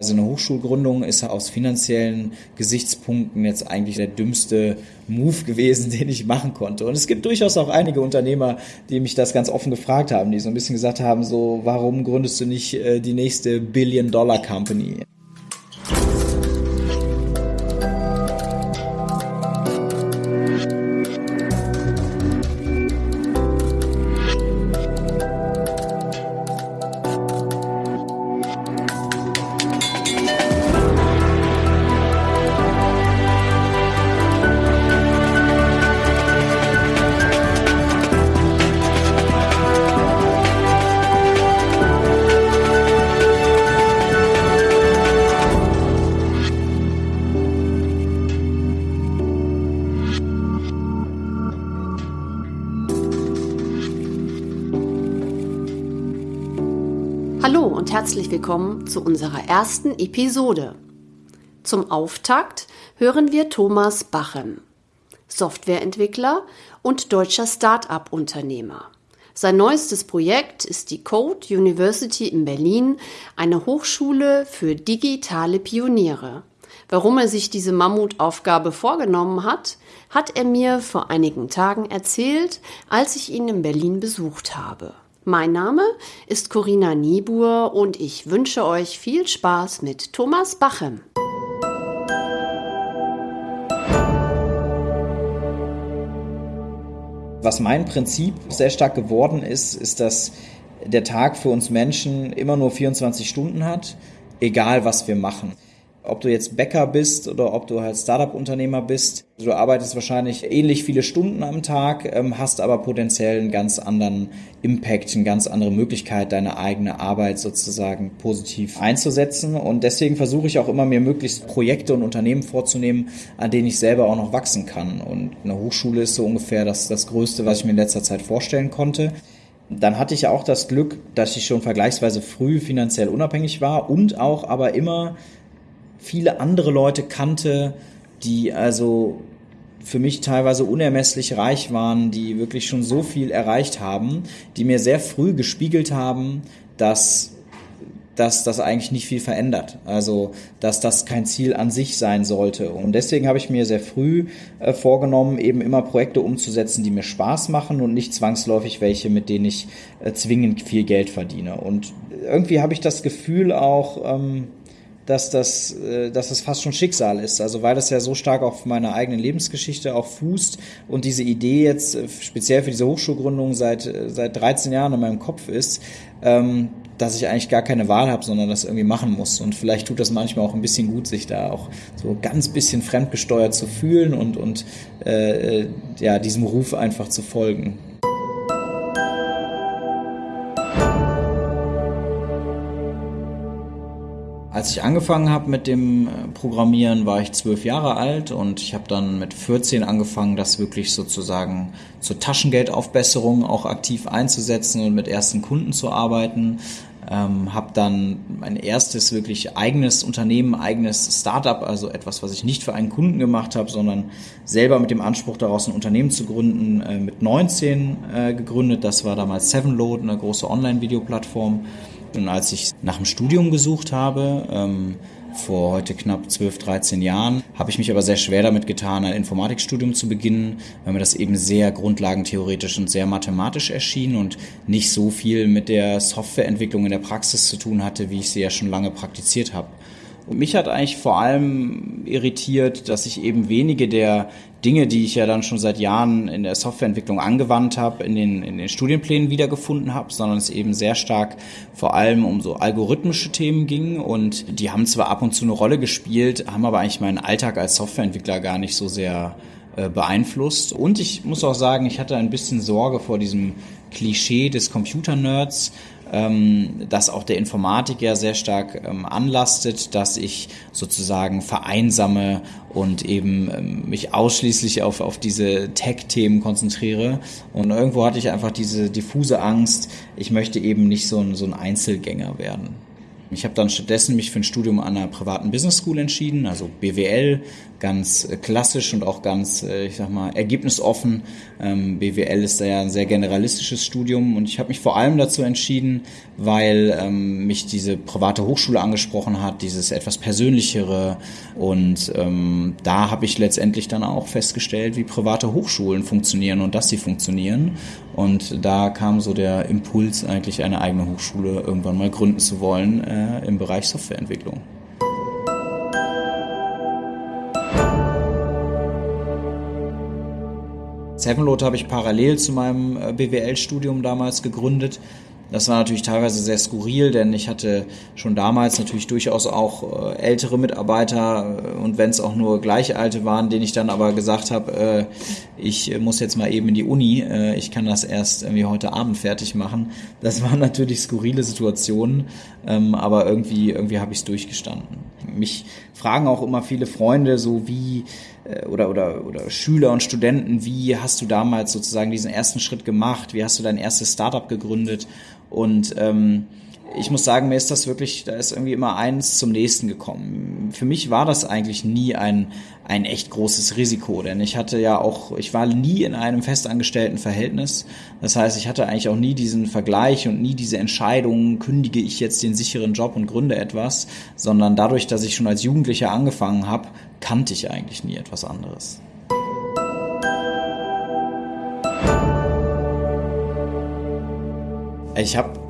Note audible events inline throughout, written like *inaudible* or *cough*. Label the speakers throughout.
Speaker 1: Also eine Hochschulgründung ist aus finanziellen Gesichtspunkten jetzt eigentlich der dümmste Move gewesen, *laughs* den ich machen konnte. Und es gibt durchaus auch einige Unternehmer, die mich das ganz offen gefragt haben, die so ein bisschen gesagt haben, so, warum gründest du nicht äh, die nächste Billion-Dollar-Company?
Speaker 2: Herzlich willkommen zu unserer ersten Episode. Zum Auftakt hören wir Thomas Bachem, Softwareentwickler und deutscher Start-up-Unternehmer. Sein neuestes Projekt ist die Code University in Berlin, eine Hochschule für digitale Pioniere. Warum er sich diese Mammutaufgabe vorgenommen hat, hat er mir vor einigen Tagen erzählt, als ich ihn in Berlin besucht habe. Mein Name ist Corinna Niebuhr und ich wünsche euch viel Spaß mit Thomas Bachem.
Speaker 1: Was mein Prinzip sehr stark geworden ist, ist, dass der Tag für uns Menschen immer nur 24 Stunden hat, egal was wir machen ob du jetzt Bäcker bist oder ob du halt Startup-Unternehmer bist. Du arbeitest wahrscheinlich ähnlich viele Stunden am Tag, ähm, hast aber potenziell einen ganz anderen Impact, eine ganz andere Möglichkeit, deine eigene Arbeit sozusagen positiv einzusetzen. Und deswegen versuche ich auch immer, mir möglichst Projekte und Unternehmen vorzunehmen, an denen ich selber auch noch wachsen kann. Und eine Hochschule ist so ungefähr das, das Größte, was ich mir in letzter Zeit vorstellen konnte. Dann hatte ich ja auch das Glück, dass ich schon vergleichsweise früh finanziell unabhängig war und auch aber immer viele andere Leute kannte, die also für mich teilweise unermesslich reich waren, die wirklich schon so viel erreicht haben, die mir sehr früh gespiegelt haben, dass dass das eigentlich nicht viel verändert. Also, dass das kein Ziel an sich sein sollte. Und deswegen habe ich mir sehr früh äh, vorgenommen, eben immer Projekte umzusetzen, die mir Spaß machen und nicht zwangsläufig welche, mit denen ich äh, zwingend viel Geld verdiene. Und irgendwie habe ich das Gefühl auch, ähm, dass das, äh, dass das fast schon Schicksal ist. Also weil das ja so stark auf meiner eigenen Lebensgeschichte auch fußt und diese Idee jetzt äh, speziell für diese Hochschulgründung seit, äh, seit 13 Jahren in meinem Kopf ist, ähm, dass ich eigentlich gar keine Wahl habe, sondern das irgendwie machen muss. Und vielleicht tut das manchmal auch ein bisschen gut, sich da auch so ganz bisschen fremdgesteuert zu fühlen und, und äh, ja, diesem Ruf einfach zu folgen. Als ich angefangen habe mit dem äh, Programmieren, war ich zwölf Jahre alt und ich habe dann mit 14 angefangen, das wirklich sozusagen zur Taschengeldaufbesserung auch aktiv einzusetzen und mit ersten Kunden zu arbeiten. Ähm, habe dann mein erstes wirklich eigenes Unternehmen, eigenes Startup, also etwas, was ich nicht für einen Kunden gemacht habe, sondern selber mit dem Anspruch daraus ein Unternehmen zu gründen, äh, mit 19 äh, gegründet. Das war damals Sevenload, eine große Online-Videoplattform. Und als ich nach dem Studium gesucht habe, ähm, vor heute knapp 12, 13 Jahren, habe ich mich aber sehr schwer damit getan, ein Informatikstudium zu beginnen, weil mir das eben sehr grundlagentheoretisch und sehr mathematisch erschien und nicht so viel mit der Softwareentwicklung in der Praxis zu tun hatte, wie ich sie ja schon lange praktiziert habe. Und mich hat eigentlich vor allem irritiert, dass ich eben wenige der Dinge, die ich ja dann schon seit Jahren in der Softwareentwicklung angewandt habe, in den, in den Studienplänen wiedergefunden habe, sondern es eben sehr stark vor allem um so algorithmische Themen ging und die haben zwar ab und zu eine Rolle gespielt, haben aber eigentlich meinen Alltag als Softwareentwickler gar nicht so sehr äh, beeinflusst. Und ich muss auch sagen, ich hatte ein bisschen Sorge vor diesem Klischee des Computer-Nerds, ähm, das auch der Informatik ja sehr stark ähm, anlastet, dass ich sozusagen vereinsame und eben ähm, mich ausschließlich auf, auf diese Tech-Themen konzentriere. Und irgendwo hatte ich einfach diese diffuse Angst, ich möchte eben nicht so ein, so ein Einzelgänger werden. Ich habe dann stattdessen mich für ein Studium an einer privaten Business School entschieden, also BWL, ganz äh, klassisch und auch ganz, äh, ich sag mal, ergebnisoffen. Ähm, BWL ist ja ein sehr generalistisches Studium und ich habe mich vor allem dazu entschieden, weil ähm, mich diese private Hochschule angesprochen hat, dieses etwas persönlichere und ähm, da habe ich letztendlich dann auch festgestellt, wie private Hochschulen funktionieren und dass sie funktionieren und da kam so der Impuls eigentlich eine eigene Hochschule irgendwann mal gründen zu wollen im Bereich Softwareentwicklung. Sevenload habe ich parallel zu meinem äh, BWL-Studium damals gegründet. Das war natürlich teilweise sehr skurril, denn ich hatte schon damals natürlich durchaus auch äh, ältere Mitarbeiter äh, und wenn es auch nur gleich alte waren, denen ich dann aber gesagt habe, ich muss jetzt mal eben in die Uni, ich kann das erst irgendwie heute Abend fertig machen. Das waren natürlich skurrile Situationen, ähm, aber irgendwie, irgendwie habe ich es durchgestanden. Mich fragen auch immer viele Freunde, so wie äh, oder, oder, oder Schüler und Studenten, wie hast du damals sozusagen diesen ersten Schritt gemacht? Wie hast du dein erstes Startup gegründet? Und ähm, ich muss sagen, mir ist das wirklich, da ist irgendwie immer eins zum nächsten gekommen. Für mich war das eigentlich nie ein, ein echt großes Risiko, denn ich hatte ja auch, ich war nie in einem festangestellten Verhältnis. Das heißt, ich hatte eigentlich auch nie diesen Vergleich und nie diese Entscheidung, kündige ich jetzt den sicheren Job und gründe etwas, sondern dadurch, dass ich schon als Jugendlicher angefangen habe, kannte ich eigentlich nie etwas anderes. Ich habe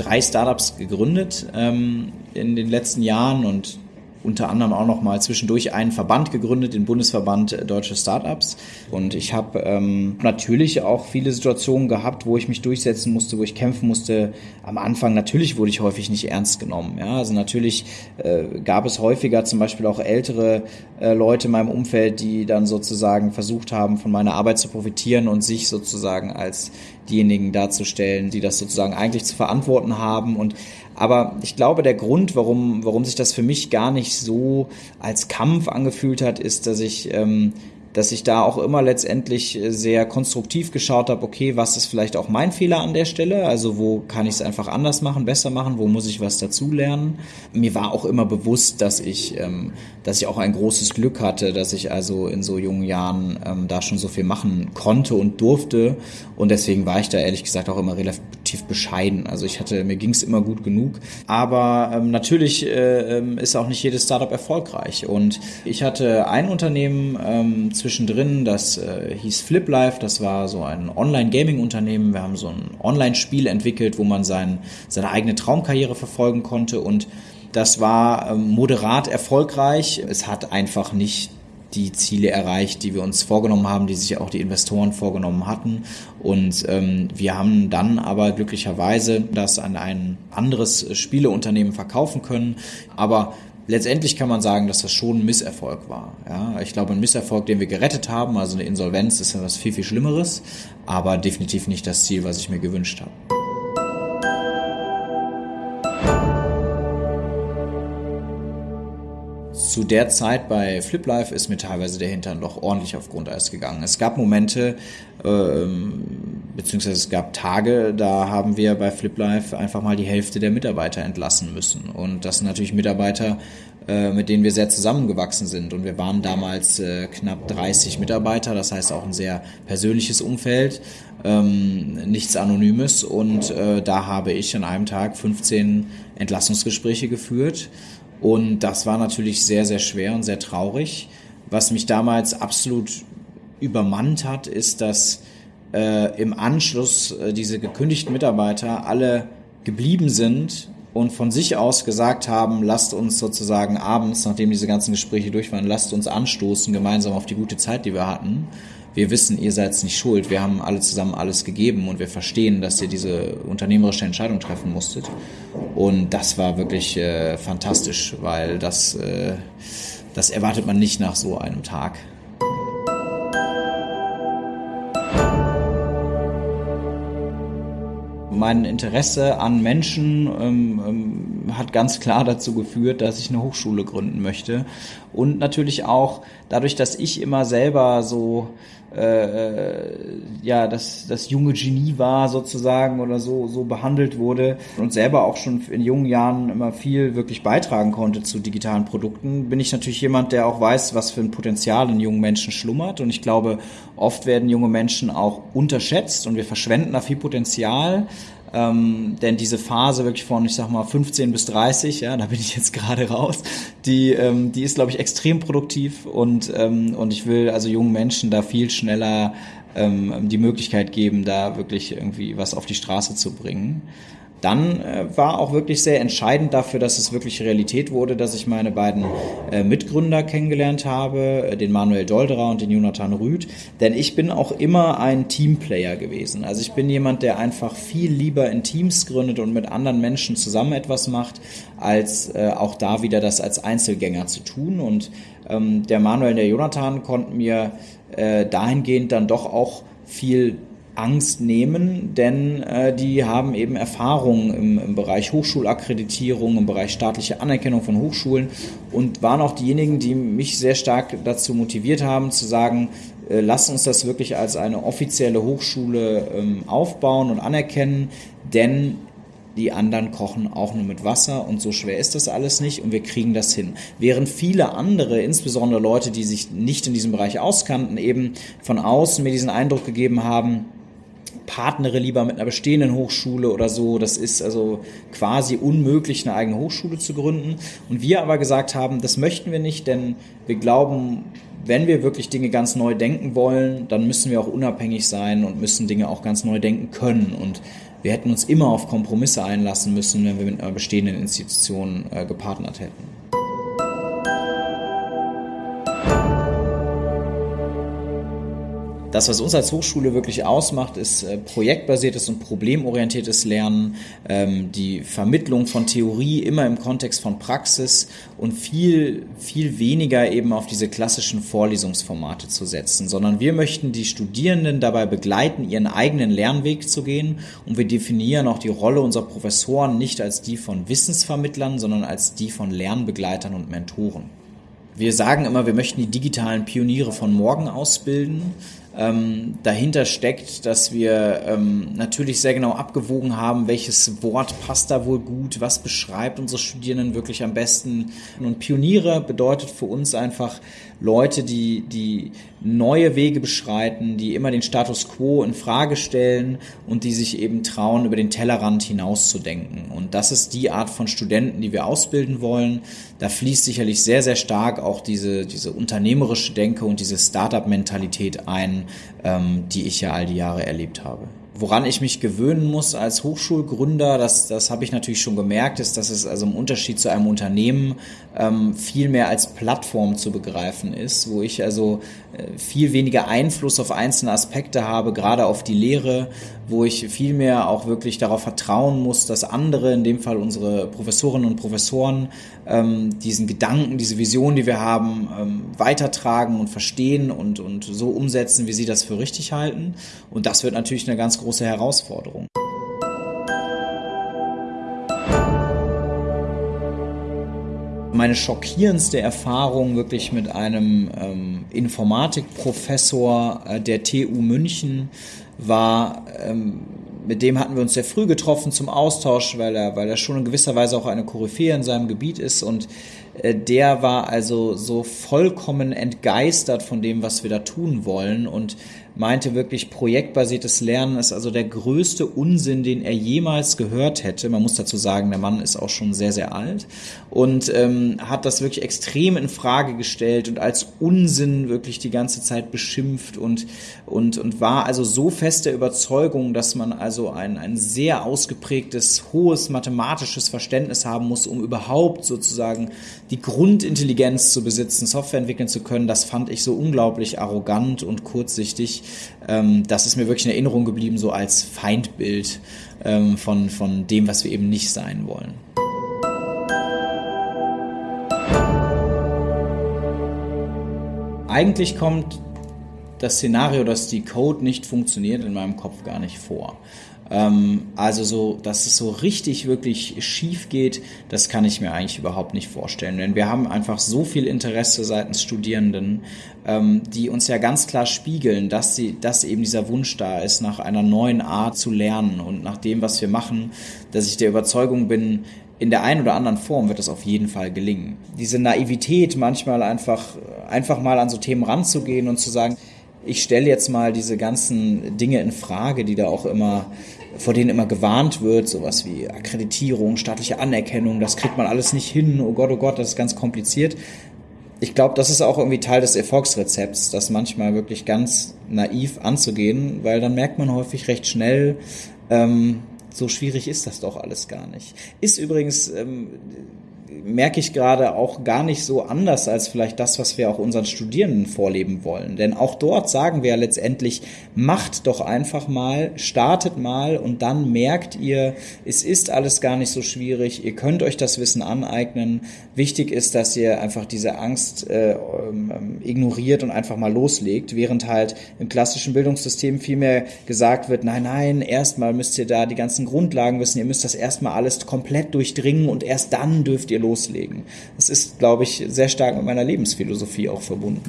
Speaker 1: drei Startups gegründet ähm, in den letzten Jahren und unter anderem auch noch mal zwischendurch einen Verband gegründet, den Bundesverband Deutsche Startups. Und ich habe ähm, natürlich auch viele Situationen gehabt, wo ich mich durchsetzen musste, wo ich kämpfen musste. Am Anfang natürlich wurde ich häufig nicht ernst genommen. Ja, also natürlich äh, gab es häufiger zum Beispiel auch ältere äh, Leute in meinem Umfeld, die dann sozusagen versucht haben, von meiner Arbeit zu profitieren und sich sozusagen als diejenigen darzustellen, die das sozusagen eigentlich zu verantworten haben. Und aber ich glaube, der Grund, warum, warum sich das für mich gar nicht so als Kampf angefühlt hat, ist, dass ich ähm, dass ich da auch immer letztendlich äh, sehr konstruktiv geschaut habe, okay, was ist vielleicht auch mein Fehler an der Stelle? Also wo kann ich es einfach anders machen, besser machen? Wo muss ich was dazulernen? Mir war auch immer bewusst, dass ich, ähm, dass ich auch ein großes Glück hatte, dass ich also in so jungen Jahren ähm, da schon so viel machen konnte und durfte. Und deswegen war ich da ehrlich gesagt auch immer relativ bescheiden. Also ich hatte, mir ging es immer gut genug. Aber ähm, natürlich äh, ähm, ist auch nicht jedes Startup erfolgreich. Und ich hatte ein Unternehmen, ähm, zwischendrin, das äh, hieß FlipLife, das war so ein Online-Gaming-Unternehmen. Wir haben so ein Online-Spiel entwickelt, wo man sein, seine eigene Traumkarriere verfolgen konnte und das war ähm, moderat erfolgreich. Es hat einfach nicht die Ziele erreicht, die wir uns vorgenommen haben, die sich auch die Investoren vorgenommen hatten. Und ähm, wir haben dann aber glücklicherweise das an ein anderes Spieleunternehmen verkaufen können. Aber letztendlich kann man sagen, dass das schon ein Misserfolg war. Ja, ich glaube, ein Misserfolg, den wir gerettet haben, also eine Insolvenz, ist ja was viel, viel Schlimmeres, aber definitiv nicht das Ziel, was ich mir gewünscht habe. Zu der Zeit bei FlipLife ist mir teilweise der Hintern doch ordentlich auf Grundeis gegangen. Es gab Momente, ähm, beziehungsweise es gab Tage, da haben wir bei FlipLife einfach mal die Hälfte der Mitarbeiter entlassen müssen. Und das sind natürlich Mitarbeiter, äh, mit denen wir sehr zusammengewachsen sind. Und wir waren damals äh, knapp 30 Mitarbeiter, das heißt auch ein sehr persönliches Umfeld, ähm, nichts Anonymes. Und äh, da habe ich an einem Tag 15 Entlassungsgespräche geführt und das war natürlich sehr, sehr schwer und sehr traurig. Was mich damals absolut übermannt hat, ist, dass äh, im Anschluss äh, diese gekündigten Mitarbeiter alle geblieben sind und von sich aus gesagt haben, lasst uns sozusagen abends, nachdem diese ganzen Gespräche durch waren, lasst uns anstoßen gemeinsam auf die gute Zeit, die wir hatten wir wissen, ihr seid nicht schuld, wir haben alle zusammen alles gegeben und wir verstehen, dass ihr diese unternehmerische Entscheidung treffen musstet. Und das war wirklich äh, fantastisch, weil das, äh, das erwartet man nicht nach so einem Tag. mein Interesse an Menschen ähm, ähm, hat ganz klar dazu geführt, dass ich eine Hochschule gründen möchte. Und natürlich auch dadurch, dass ich immer selber so äh, ja das, das junge Genie war sozusagen oder so, so behandelt wurde und selber auch schon in jungen Jahren immer viel wirklich beitragen konnte zu digitalen Produkten, bin ich natürlich jemand, der auch weiß, was für ein Potenzial in jungen Menschen schlummert. Und ich glaube, oft werden junge Menschen auch unterschätzt und wir verschwenden da viel Potenzial. Ähm, denn diese Phase wirklich von, ich sag mal, 15 bis 30, ja, da bin ich jetzt gerade raus, die, ähm, die ist, glaube ich, extrem produktiv und, ähm, und ich will also jungen Menschen da viel schneller ähm, die Möglichkeit geben, da wirklich irgendwie was auf die Straße zu bringen dann äh, war auch wirklich sehr entscheidend dafür, dass es wirklich Realität wurde, dass ich meine beiden äh, Mitgründer kennengelernt habe, äh, den Manuel Dolderer und den Jonathan Rüth. Denn ich bin auch immer ein Teamplayer gewesen. Also ich bin jemand, der einfach viel lieber in Teams gründet und mit anderen Menschen zusammen etwas macht, als äh, auch da wieder das als Einzelgänger zu tun. Und ähm, der Manuel und der Jonathan konnten mir äh, dahingehend dann doch auch viel Angst nehmen, denn äh, die haben eben Erfahrung im, im, Bereich Hochschulakkreditierung, im Bereich staatliche Anerkennung von Hochschulen und waren auch diejenigen, die mich sehr stark dazu motiviert haben, zu sagen, äh, lass uns das wirklich als eine offizielle Hochschule ähm, aufbauen und anerkennen, denn die anderen kochen auch nur mit Wasser und so schwer ist das alles nicht und wir kriegen das hin. Während viele andere, insbesondere Leute, die sich nicht in diesem Bereich auskannten, eben von außen mir diesen Eindruck gegeben haben, partnere lieber mit einer bestehenden Hochschule oder so. Das ist also quasi unmöglich, eine eigene Hochschule zu gründen. Und wir aber gesagt haben, das möchten wir nicht, denn wir glauben, wenn wir wirklich Dinge ganz neu denken wollen, dann müssen wir auch unabhängig sein und müssen Dinge auch ganz neu denken können. Und wir hätten uns immer auf Kompromisse einlassen müssen, wenn wir mit einer bestehenden Institution äh, gepartnert hätten. Das, was uns als Hochschule wirklich ausmacht, ist äh, projektbasiertes und problemorientiertes Lernen, ähm, die Vermittlung von Theorie immer im Kontext von Praxis und viel, viel weniger eben auf diese klassischen Vorlesungsformate zu setzen, sondern wir möchten die Studierenden dabei begleiten, ihren eigenen Lernweg zu gehen und wir definieren auch die Rolle unserer Professoren nicht als die von Wissensvermittlern, sondern als die von Lernbegleitern und Mentoren. Wir sagen immer, wir möchten die digitalen Pioniere von morgen ausbilden ähm, dahinter steckt, dass wir ähm, natürlich sehr genau abgewogen haben, welches Wort passt da wohl gut, was beschreibt unsere Studierenden wirklich am besten. Und Pioniere bedeutet für uns einfach Leute, die, die neue Wege beschreiten, die immer den Status quo in Frage stellen und die sich eben trauen, über den Tellerrand hinauszudenken. Und das ist die Art von Studenten, die wir ausbilden wollen. Da fließt sicherlich sehr, sehr stark auch diese, diese unternehmerische Denke und diese Startup-Mentalität ein, ähm, die ich ja all die Jahre erlebt habe. Woran ich mich gewöhnen muss als Hochschulgründer, das, das habe ich natürlich schon gemerkt, ist, dass es also im Unterschied zu einem Unternehmen ähm, viel mehr als Plattform zu begreifen ist, wo ich also äh, viel weniger Einfluss auf einzelne Aspekte habe, gerade auf die Lehre, wo ich viel mehr auch wirklich darauf vertrauen muss, dass andere, in dem Fall unsere Professorinnen und Professoren, ähm, diesen Gedanken, diese Vision, die wir haben, ähm, weitertragen und verstehen und, und so umsetzen, wie sie das für richtig halten. Und das wird natürlich eine ganz große Herausforderung. Meine schockierendste Erfahrung wirklich mit einem ähm, Informatikprofessor äh, der TU München war, ähm, mit dem hatten wir uns sehr früh getroffen zum Austausch, weil er, weil er schon in gewisser Weise auch eine Koryphäe in seinem Gebiet ist und der war also so vollkommen entgeistert von dem, was wir da tun wollen und meinte wirklich, projektbasiertes Lernen ist also der größte Unsinn, den er jemals gehört hätte. Man muss dazu sagen, der Mann ist auch schon sehr, sehr alt und ähm, hat das wirklich extrem in Frage gestellt und als Unsinn wirklich die ganze Zeit beschimpft und, und, und war also so fest der Überzeugung, dass man also ein, ein sehr ausgeprägtes, hohes mathematisches Verständnis haben muss, um überhaupt sozusagen die Grundintelligenz zu besitzen, Software entwickeln zu können. Das fand ich so unglaublich arrogant und kurzsichtig ähm, das ist mir wirklich in Erinnerung geblieben, so als Feindbild ähm, von, von dem, was wir eben nicht sein wollen. Eigentlich kommt das Szenario, dass die Code nicht funktioniert, in meinem Kopf gar nicht vor. Ähm, also so, dass es so richtig, wirklich schief geht, das kann ich mir eigentlich überhaupt nicht vorstellen. Denn wir haben einfach so viel Interesse seitens Studierenden, ähm, die uns ja ganz klar spiegeln, dass sie, dass eben dieser Wunsch da ist, nach einer neuen Art zu lernen und nach dem, was wir machen, dass ich der Überzeugung bin, in der einen oder anderen Form wird es auf jeden Fall gelingen. Diese Naivität, manchmal einfach, einfach mal an so Themen ranzugehen und zu sagen, ich stelle jetzt mal diese ganzen Dinge in Frage, die da auch immer, vor denen immer gewarnt wird, sowas wie Akkreditierung, staatliche Anerkennung, das kriegt man alles nicht hin, oh Gott, oh Gott, das ist ganz kompliziert. Ich glaube, das ist auch irgendwie Teil des Erfolgsrezepts, das manchmal wirklich ganz naiv anzugehen, weil dann merkt man häufig recht schnell, ähm, so schwierig ist das doch alles gar nicht. Ist übrigens ähm, merke ich gerade auch gar nicht so anders als vielleicht das, was wir auch unseren Studierenden vorleben wollen. Denn auch dort sagen wir ja letztendlich, macht doch einfach mal, startet mal und dann merkt ihr, es ist alles gar nicht so schwierig, ihr könnt euch das Wissen aneignen. Wichtig ist, dass ihr einfach diese Angst äh, ähm, ignoriert und einfach mal loslegt, während halt im klassischen Bildungssystem vielmehr gesagt wird, nein, nein, erstmal müsst ihr da die ganzen Grundlagen wissen, ihr müsst das erstmal alles komplett durchdringen und erst dann dürft ihr loslegen. Das ist, glaube ich, sehr stark mit meiner Lebensphilosophie auch verbunden.